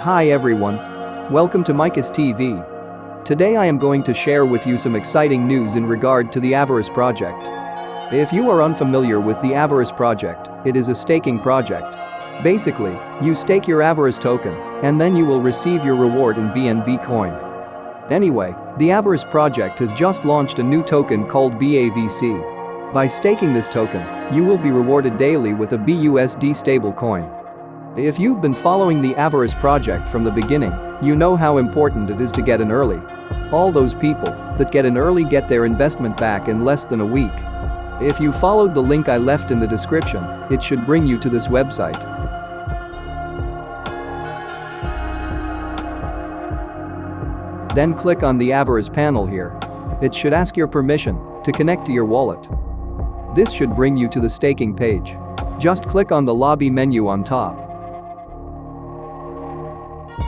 Hi everyone. Welcome to Micus TV. Today I am going to share with you some exciting news in regard to the Avarice project. If you are unfamiliar with the Avarice project, it is a staking project. Basically, you stake your Avarice token, and then you will receive your reward in BNB coin. Anyway, the Avarice project has just launched a new token called BAVC. By staking this token, you will be rewarded daily with a BUSD stablecoin. If you've been following the Avarice project from the beginning, you know how important it is to get in early. All those people that get in early get their investment back in less than a week. If you followed the link I left in the description, it should bring you to this website. Then click on the Avarice panel here. It should ask your permission to connect to your wallet. This should bring you to the staking page. Just click on the lobby menu on top.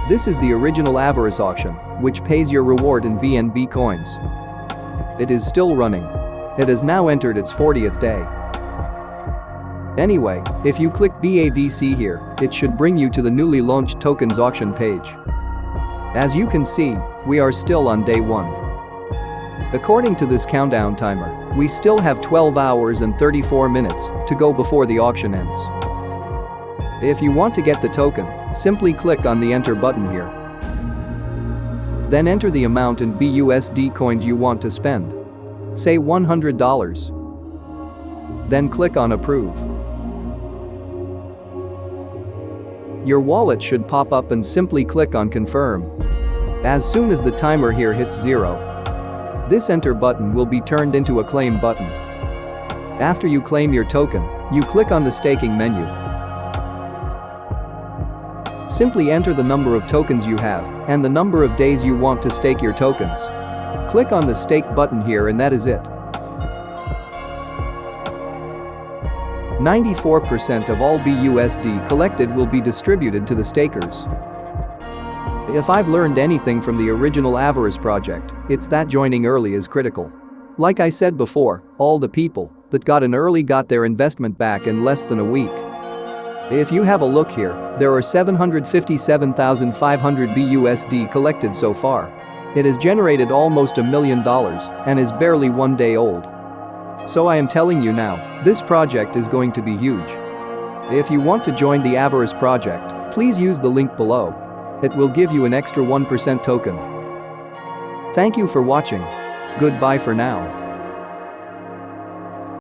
This is the original Avarice auction, which pays your reward in BNB coins. It is still running. It has now entered its 40th day. Anyway, if you click BAVC here, it should bring you to the newly launched tokens auction page. As you can see, we are still on day 1. According to this countdown timer, we still have 12 hours and 34 minutes to go before the auction ends. If you want to get the token, simply click on the enter button here. Then enter the amount in BUSD coins you want to spend. Say $100. Then click on approve. Your wallet should pop up and simply click on confirm. As soon as the timer here hits zero, this enter button will be turned into a claim button. After you claim your token, you click on the staking menu Simply enter the number of tokens you have and the number of days you want to stake your tokens. Click on the stake button here and that is it. 94% of all BUSD collected will be distributed to the stakers. If I've learned anything from the original Avarice project, it's that joining early is critical. Like I said before, all the people that got in early got their investment back in less than a week. If you have a look here, there are 757,500 BUSD collected so far. It has generated almost a million dollars and is barely one day old. So I am telling you now, this project is going to be huge. If you want to join the Avarice project, please use the link below. It will give you an extra 1% token. Thank you for watching. Goodbye for now.